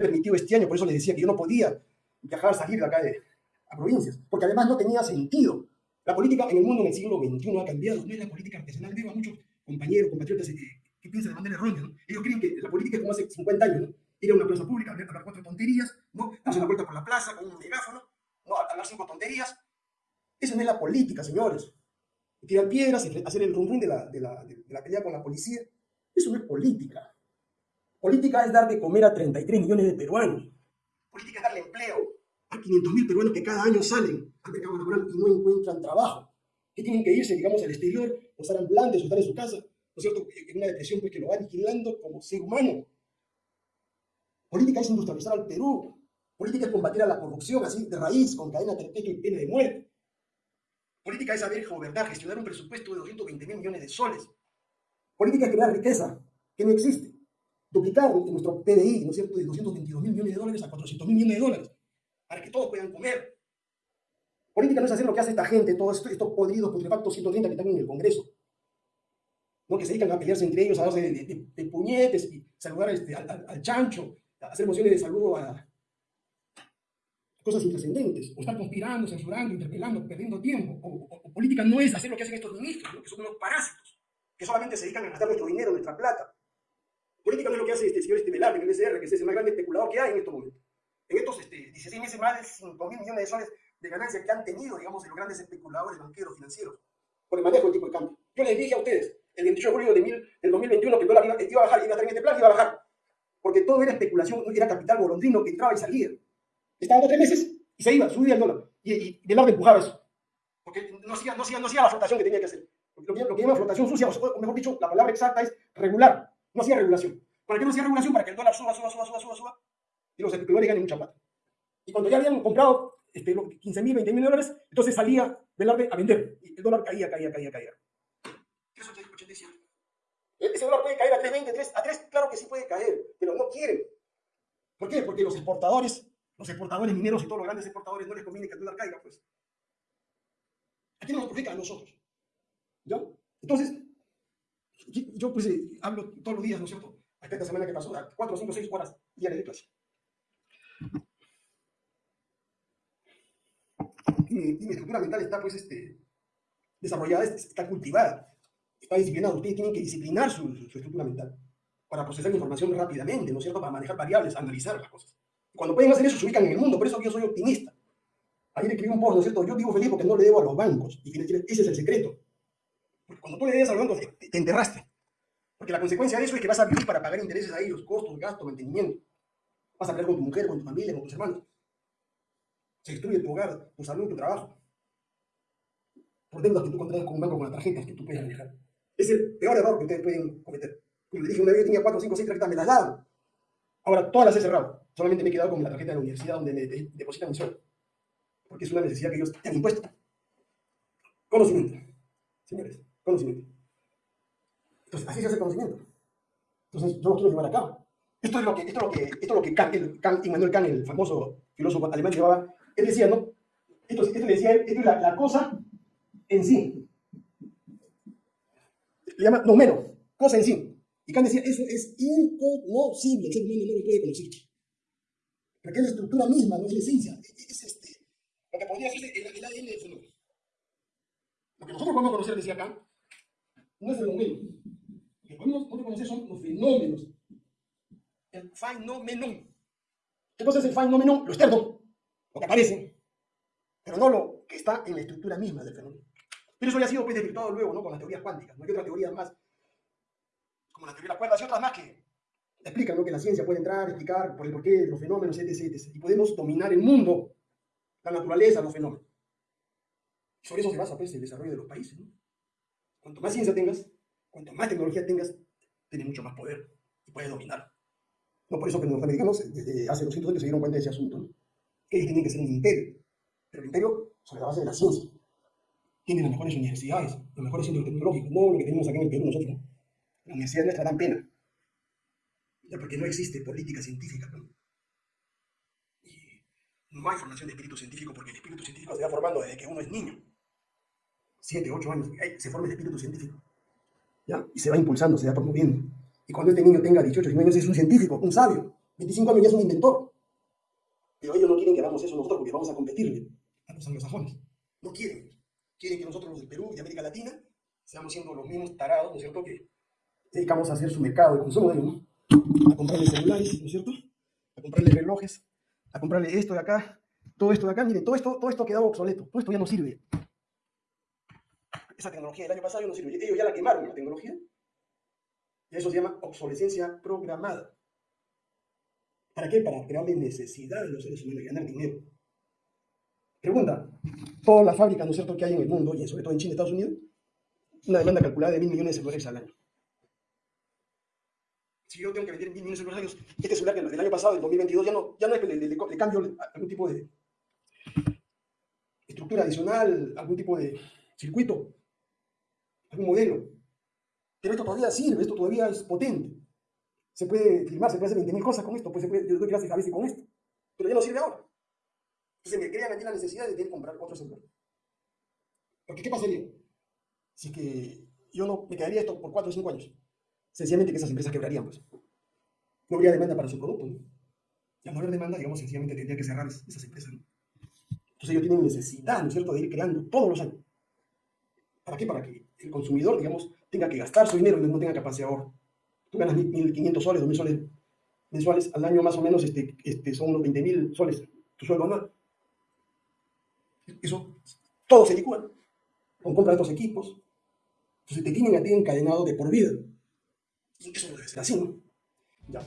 me permitido este año, por eso les decía que yo no podía viajar, salir de acá de, a provincias, porque además no tenía sentido. La política en el mundo en el siglo XXI ha cambiado, no es la política artesanal. Veo a muchos compañeros, compatriotas eh, que piensan de manera errónea. ¿no? Ellos creen que la política es como hace 50 años, ¿no? ir a una plaza pública, hablar cuatro tonterías, ¿no? darse una vuelta por la plaza con un megáfono, ¿no? hablar cinco tonterías. Esa no es la política, señores. Tirar piedras, hacer el rum de la, de, la, de la pelea con la policía. Eso no es política. Política es dar de comer a 33 millones de peruanos. Política es darle empleo a 500 mil peruanos que cada año salen al mercado laboral y no encuentran trabajo. Que tienen que irse, digamos, al exterior, o estar ambulantes, o estar en su casa, ¿no es cierto? En una depresión pues, que lo va aniquilando como ser humano. Política es industrializar al Perú. Política es combatir a la corrupción así de raíz, con cadena perpetua y pena de muerte. Política es saber gobernar, gestionar un presupuesto de 220 mil millones de soles. Política es crear riqueza, que no existe duplicar nuestro PDI, ¿no es cierto?, de 222 mil millones de dólares a 400 mil millones de dólares, para que todos puedan comer. Política no es hacer lo que hace esta gente, todos estos, estos podridos putrefactos 130 que están en el Congreso, ¿no? que se dedican a pelearse entre ellos, a darse de, puñetes y saludar este, al, chancho, a hacer mociones de saludo a cosas intrascendentes, o estar conspirando, censurando, interpelando, perdiendo tiempo. O, política no es hacer lo que hacen estos ministros, que son unos parásitos, que solamente se dedican a gastar nuestro dinero, nuestra plata. Política no es lo que hace este señor este Velarde el SR, que es el más grande especulador que hay en estos momentos. En estos este, 16 meses, más de 5 mil millones de soles de ganancias que han tenido, digamos, los grandes especuladores banqueros financieros por el manejo del tipo de cambio. Yo les dije a ustedes, el 28 de julio de mil, del 2021, que el dólar iba, iba, a bajar, iba a en este plan, iba a bajar. Porque todo era especulación, era capital golondrino que entraba y salía. Estaba dos tres meses y se iba, subía el dólar. Y, y Velarde empujaba eso. Porque no hacía, no, hacía, no hacía la flotación que tenía que hacer. Lo que, lo que llama flotación sucia, o mejor dicho, la palabra exacta es regular no hacía regulación. ¿Para qué no hacía regulación? Para que el dólar suba, suba, suba, suba, suba, suba, y los especuladores ganen mucha plata. Y cuando ya habían comprado este, 15 mil, 20 mil dólares, entonces salía Velarde a vender. Y el dólar caía, caía, caía, caía. 3.87. Ese dólar puede caer a 3.20, 3, a 3, claro que sí puede caer, pero no quieren. ¿Por qué? Porque los exportadores, los exportadores mineros y todos los grandes exportadores no les conviene que el dólar caiga, pues. Aquí nos perjudica a nosotros. ¿Ya? Entonces, yo pues eh, hablo todos los días, ¿no es cierto? Hasta esta semana que pasó, a 4, 5, 6 horas diarias de clase. Y mi, y mi, estructura mental está pues este, desarrollada, está cultivada, está disciplinada. Ustedes tienen que disciplinar su, su, estructura mental para procesar información rápidamente, ¿no es cierto? Para manejar variables, analizar las cosas. Cuando pueden hacer eso, se ubican en el mundo. Por eso yo soy optimista. Ayer escribí un post, ¿no es cierto? Yo vivo feliz porque no le debo a los bancos. Y ese es el secreto. Porque cuando tú le debes a los bancos, te, te enterraste. Porque la consecuencia de eso es que vas a vivir para pagar intereses a ellos, costos, gastos, mantenimiento. Vas a pelear con tu mujer, con tu familia, con tus hermanos. Se destruye tu hogar, tu salud, tu trabajo. Por deudas que tú contraes con un banco con las tarjetas que tú puedes manejar. Es el peor error que ustedes pueden cometer. Como les dije, una vez yo tenía 4, 5, 6 tarjetas, me las daban. Ahora todas las he cerrado. Solamente me he quedado con la tarjeta de la universidad donde me depositan mi sueldo. Porque es una necesidad que ellos te han impuesto. Conocimiento. Señores, conocimiento. Entonces, así se hace conocimiento. Entonces, yo lo quiero llevar a cabo. Esto es lo que, esto es lo que, esto es lo que Kant, el, Kant, Immanuel Kant, el famoso filósofo alemán, llevaba. Él decía, ¿no? Esto, esto le decía, esto es la, cosa en sí. Le llama, no menos, cosa en sí. Y Kant decía, eso es inconocible, el ser humano no lo puede conocer. Porque es la estructura misma, no es la esencia. Es, es este, lo que podría ser el, el ADN. Lo que nosotros podemos conocer, decía Kant, no es fenómeno. Lo que podemos, conocer son los fenómenos. El fenómeno. ¿Qué cosa es el fenómeno? Lo externo, lo que aparece, pero no lo que está en la estructura misma del fenómeno. Pero eso ya ha sido pues, desvirtuado luego ¿no? con las teorías cuánticas. No hay otras teorías más, como la teoría de las cuerdas y otras más que explican ¿no? que la ciencia puede entrar, explicar por el porqué de los fenómenos, etc, etc. Y podemos dominar el mundo, la naturaleza, los fenómenos. Sobre eso se basa pues, el desarrollo de los países. ¿no? Cuanto más ciencia tengas, cuanto más tecnología tengas, tienes mucho más poder y puedes dominar. No por eso que los norteamericanos desde hace 200 años se dieron cuenta de ese asunto. ellos tienen que ser un imperio, pero el imperio sobre la base de la ciencia. Tienen las mejores universidades, los mejores centros tecnológicos, no lo que tenemos aquí en el Perú nosotros. ¿no? La universidad nuestra dan pena. Ya porque no existe política científica. ¿no? Y no hay formación de espíritu científico porque el espíritu científico se va formando desde que uno es niño. 7, 8 años, se forma el espíritu científico. ¿ya? Y se va impulsando, se va promoviendo. Y cuando este niño tenga 18, 19 años, es un científico, un sabio. 25 años ya es un inventor. Pero ellos no quieren que hagamos eso nosotros porque vamos a competirle a los anglosajones. No quieren. Quieren que nosotros los de Perú y de América Latina seamos siendo los mismos tarados, ¿no es cierto?, que dedicamos a hacer su mercado de consumo de ¿no? A comprarle celulares, ¿no es cierto? A comprarle relojes, a comprarle esto de acá, todo esto de acá. Mire, todo esto, todo esto ha quedado obsoleto, todo esto ya no sirve. Esa tecnología del año pasado no sirve. Ellos ya la quemaron, la tecnología. Y eso se llama obsolescencia programada. ¿Para qué? Para crearle necesidad a los seres humanos de ganar dinero. Pregunta, todas las fábricas, ¿no es cierto?, que hay en el mundo, y sobre todo en China y Estados Unidos, una demanda calculada de mil millones de celulares al año. Si yo tengo que vender mil millones de celulares al año, este celular del año pasado, del 2022, ya no, ya no es que le, le, le cambio algún tipo de estructura adicional, algún tipo de circuito, algún modelo. Pero esto todavía sirve, esto todavía es potente. Se puede filmar, se puede hacer 20.000 cosas con esto, pues se puede, yo doy clases a veces con esto. Pero ya no sirve ahora. Entonces me crean aquí la necesidad de comprar otro celular. Porque ¿qué pasaría? Si es que yo no me quedaría esto por 4 o 5 años. Sencillamente que esas empresas quebrarían, pues. No habría demanda para su producto, ¿no? Ya no haber demanda, digamos, sencillamente tendría que cerrar esas empresas. Entonces ellos tienen necesidad, ¿no es cierto?, de ir creando todos los años. ¿Para qué? Para que el consumidor, digamos, tenga que gastar su dinero y no tenga capacidad de. Tú ganas 1.500 soles, 2.000 soles mensuales al año más o menos, este, este, son unos 20.000 soles tu sueldo anual. Eso, todo se licúa con compra de estos equipos. Entonces te tienen a ti encadenado de por vida. Y eso no debe ser así, ¿no? Ya.